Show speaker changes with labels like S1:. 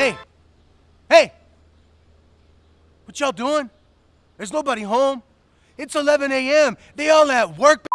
S1: Hey, hey, what y'all doing? There's nobody home. It's 11 a.m. They all at work,